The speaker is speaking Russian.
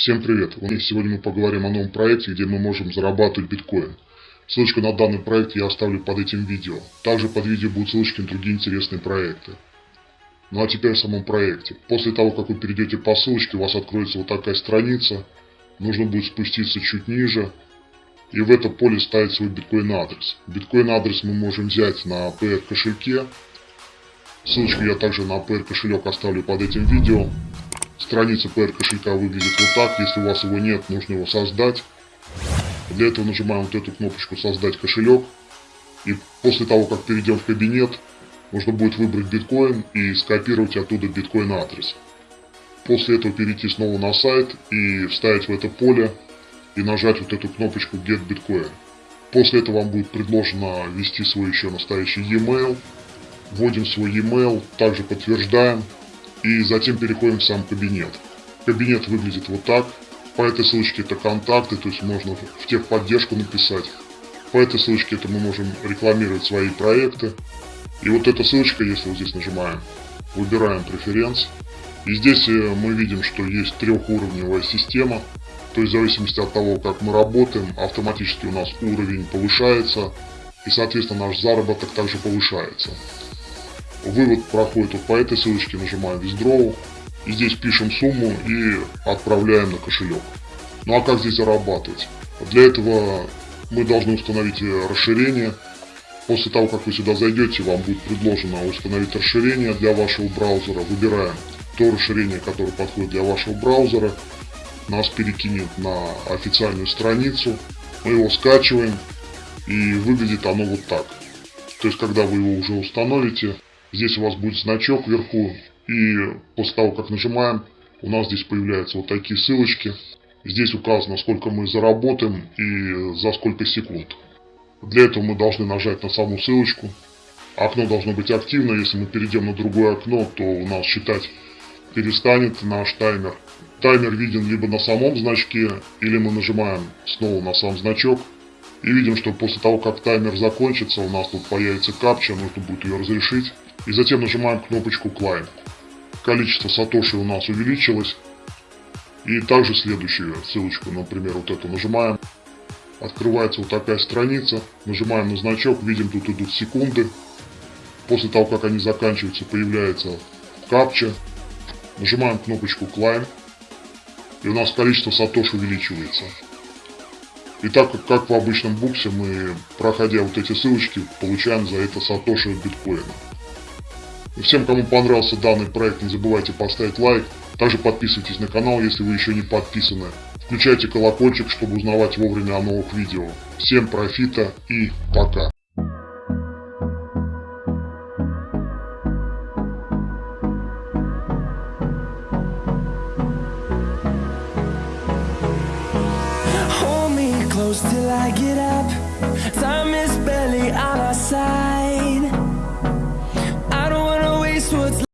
Всем привет! Сегодня мы поговорим о новом проекте, где мы можем зарабатывать биткоин. Ссылочку на данный проект я оставлю под этим видео. Также под видео будут ссылочки на другие интересные проекты. Ну а теперь о самом проекте. После того, как вы перейдете по ссылочке, у вас откроется вот такая страница. Нужно будет спуститься чуть ниже. И в это поле ставить свой биткоин адрес. Биткоин адрес мы можем взять на PR кошельке. Ссылочку я также на PR кошелек оставлю под этим видео. Страница PR кошелька выглядит вот так. Если у вас его нет, нужно его создать. Для этого нажимаем вот эту кнопочку «Создать кошелек». И после того, как перейдем в кабинет, нужно будет выбрать биткоин и скопировать оттуда биткоин адрес. После этого перейти снова на сайт и вставить в это поле и нажать вот эту кнопочку Get Bitcoin. После этого вам будет предложено ввести свой еще настоящий e-mail. Вводим свой e-mail, также подтверждаем и затем переходим в сам кабинет. Кабинет выглядит вот так. По этой ссылочке это контакты, то есть можно в техподдержку написать. По этой ссылочке это мы можем рекламировать свои проекты. И вот эта ссылочка, если вот здесь нажимаем, выбираем преференс. И здесь э, мы видим, что есть трехуровневая система. То есть в зависимости от того, как мы работаем, автоматически у нас уровень повышается. И соответственно наш заработок также повышается. Вывод проходит вот по этой ссылочке, нажимаем Withdraw. И здесь пишем сумму и отправляем на кошелек. Ну а как здесь зарабатывать? Для этого мы должны установить расширение. После того, как вы сюда зайдете, вам будет предложено установить расширение для вашего браузера. Выбираем то расширение, которое подходит для вашего браузера. Нас перекинет на официальную страницу. Мы его скачиваем. И выглядит оно вот так. То есть, когда вы его уже установите, Здесь у вас будет значок вверху, и после того, как нажимаем, у нас здесь появляются вот такие ссылочки. Здесь указано, сколько мы заработаем и за сколько секунд. Для этого мы должны нажать на саму ссылочку. Окно должно быть активно, если мы перейдем на другое окно, то у нас считать перестанет наш таймер. Таймер виден либо на самом значке, или мы нажимаем снова на сам значок. И видим, что после того, как таймер закончится, у нас тут появится капча, нужно будет ее разрешить. И затем нажимаем кнопочку Climb. Количество сатоши у нас увеличилось. И также следующую ссылочку, например, вот эту нажимаем. Открывается вот такая страница. Нажимаем на значок, видим тут идут секунды. После того, как они заканчиваются, появляется капча. Нажимаем кнопочку Climb. И у нас количество сатош увеличивается. И так как, в обычном буксе, мы, проходя вот эти ссылочки, получаем за это сатоши биткоина. И всем, кому понравился данный проект, не забывайте поставить лайк. Также подписывайтесь на канал, если вы еще не подписаны. Включайте колокольчик, чтобы узнавать вовремя о новых видео. Всем профита и пока. till I get up Time is barely on our side